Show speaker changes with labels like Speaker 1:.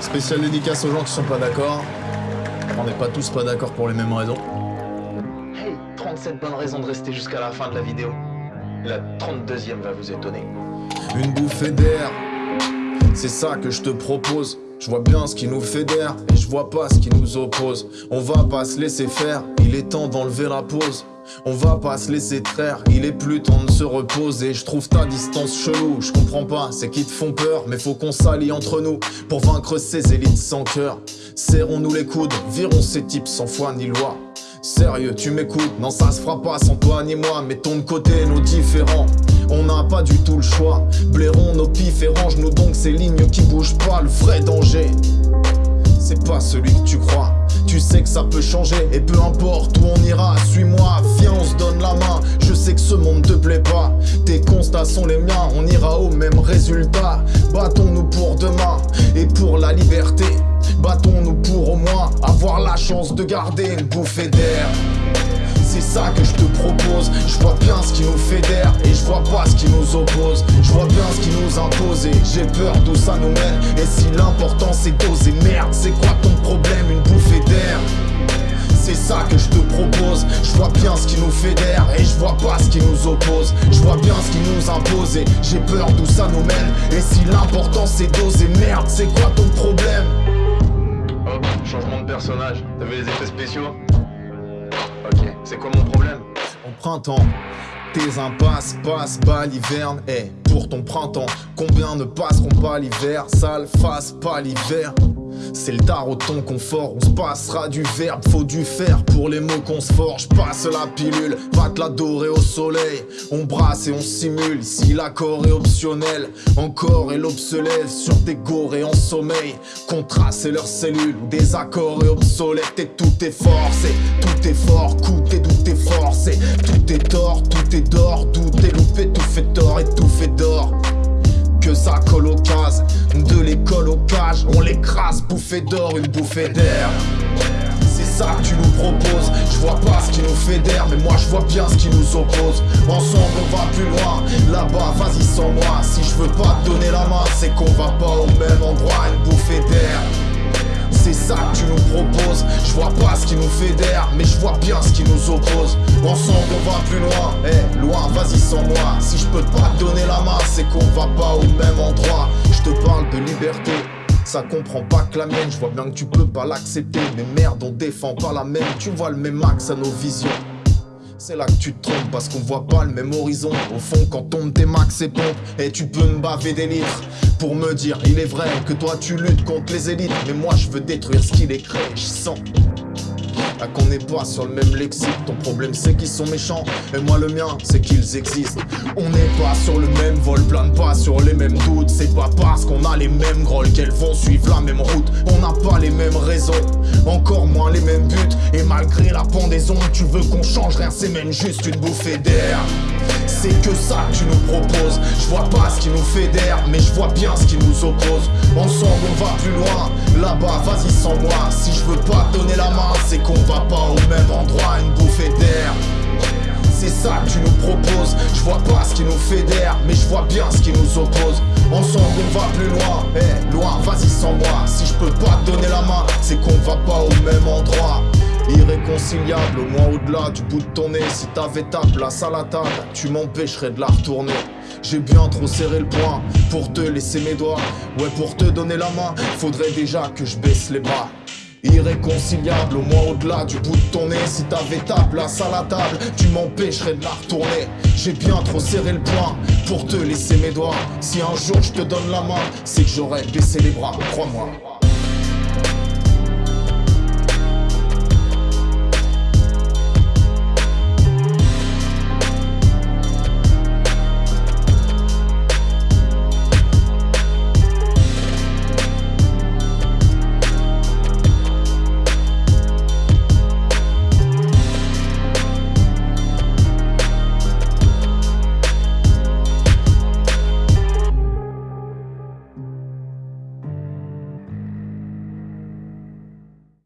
Speaker 1: Spécial dédicace aux gens qui sont pas d'accord. On n'est pas tous pas d'accord pour les mêmes raisons.
Speaker 2: Hey, 37 bonnes raisons de rester jusqu'à la fin de la vidéo. La 32e va vous étonner.
Speaker 1: Une bouffée d'air, c'est ça que je te propose. Je vois bien ce qui nous fédère et je vois pas ce qui nous oppose. On va pas se laisser faire, il est temps d'enlever la pause. On va pas se laisser traire, il est plus temps de se reposer. Je trouve ta distance chelou, je comprends pas, c'est qui te font peur, mais faut qu'on s'allie entre nous pour vaincre ces élites sans cœur. Serrons-nous les coudes, virons ces types sans foi ni loi. Sérieux, tu m'écoutes Non, ça se fera pas sans toi ni moi. Mettons de côté nos différents. On n'a pas du tout le choix. Blairons nos pifs et range-nous donc ces lignes qui bougent pas. Le vrai danger, c'est pas celui que tu crois. Sais que ça peut changer et peu importe où on ira, suis-moi, viens on se donne la main. Je sais que ce monde te plaît pas, tes constats sont les miens, on ira au même résultat. Battons-nous pour demain et pour la liberté. Battons-nous pour au moins avoir la chance de garder une bouffée d'air. C'est ça que je te propose Je vois bien ce qui nous fédère Et je vois pas ce qui nous oppose Je vois bien ce qui nous impose Et j'ai peur d'où ça nous mène Et si l'important c'est d'oser Merde c'est quoi ton problème? Une d'air c'est ça que je te propose. Je vois bien ce qui nous fédère Et je vois pas ce qui nous oppose. Je vois bien ce qui nous impose Et j'ai peur d'où ça nous mène. Et si l'important c'est d'oser Merde c'est quoi ton problème?
Speaker 2: Hop, changement de personnage. Vu les effets spéciaux? Ok, c'est quoi mon problème?
Speaker 1: Au printemps, tes impasses passent pas l'hiverne. Et pour ton printemps, combien ne passeront pas l'hiver? Sale face pas l'hiver. C'est le tarot de ton confort, on se passera du verbe, faut du fer pour les mots qu'on se forge. Passe la pilule, va te la dorer au soleil. On brasse et on simule, si l'accord est optionnel, encore et l'obsolète sur tes gorées en sommeil. Contraste et leurs cellules, des accords et obsolètes, et tout est forcé, tout est fort, coûte et tout est forcé. Tout est tort, tout est d'or, tout est loupé, Bouffée d'or, une bouffée d'air. C'est ça que tu nous proposes. Je vois pas ce qui nous fédère Mais moi je vois bien ce qui nous oppose. Ensemble on va plus loin. Là-bas vas-y sans moi. Si je veux pas te donner la main C'est qu'on va pas au même endroit. Une bouffée d'air. C'est ça que tu nous proposes. Je vois pas ce qui nous fédère Mais je vois bien ce qui nous oppose. Ensemble on va plus loin. Eh loin vas-y sans moi. Si je peux pas te donner la main C'est qu'on va pas au même endroit. Je te parle de liberté ça comprend pas que la mienne, je vois bien que tu peux pas l'accepter. Mais merde, on défend pas la même, tu vois le même axe à nos visions. C'est là que tu te trompes parce qu'on voit pas le même horizon. Au fond quand tombe tes max et pompes Et tu peux me baver des litres Pour me dire il est vrai que toi tu luttes contre les élites. Mais moi je veux détruire ce qu'il est créé. Je sens qu'on n'est pas sur le même lexique Ton problème c'est qu'ils sont méchants. Et moi le mien c'est qu'ils existent. On n'est pas sur le même vol Plane pas sur les mêmes doutes. C'est pas parce qu'on a les mêmes grolles Qu'elles vont suivre la même route. On n'a pas les mêmes raisons Encore moins les mêmes buts. Et malgré la pendaison Tu veux qu'on change rien c'est même juste une bouffée d'air. C'est que ça que tu nous proposes. Je vois pas ce qui nous fédère Mais je vois bien ce qui nous oppose. Ensemble on va plus loin. Là-bas vas-y sans moi. Si je veux pas donner la main ça que tu nous proposes. Je vois pas ce qui nous fédère Mais je vois bien ce qui nous oppose. Ensemble on va plus loin. Eh loin vas-y sans moi Si je peux pas te donner la main C'est qu'on va pas au même endroit. Irréconciliable, au moins au-delà du bout de ton nez. Si t'avais ta place à la table, tu m'empêcherais de la retourner. J'ai bien trop serré le poing pour te laisser mes doigts. Ouais pour te donner la main, faudrait déjà que je baisse les bras Irréconciliable, au moins au-delà du bout de ton nez. Si t'avais ta place à la table, tu m'empêcherais de la retourner. J'ai bien trop serré le poing pour te laisser mes doigts. Si un jour je te donne la main, c'est que j'aurais baissé les bras, crois-moi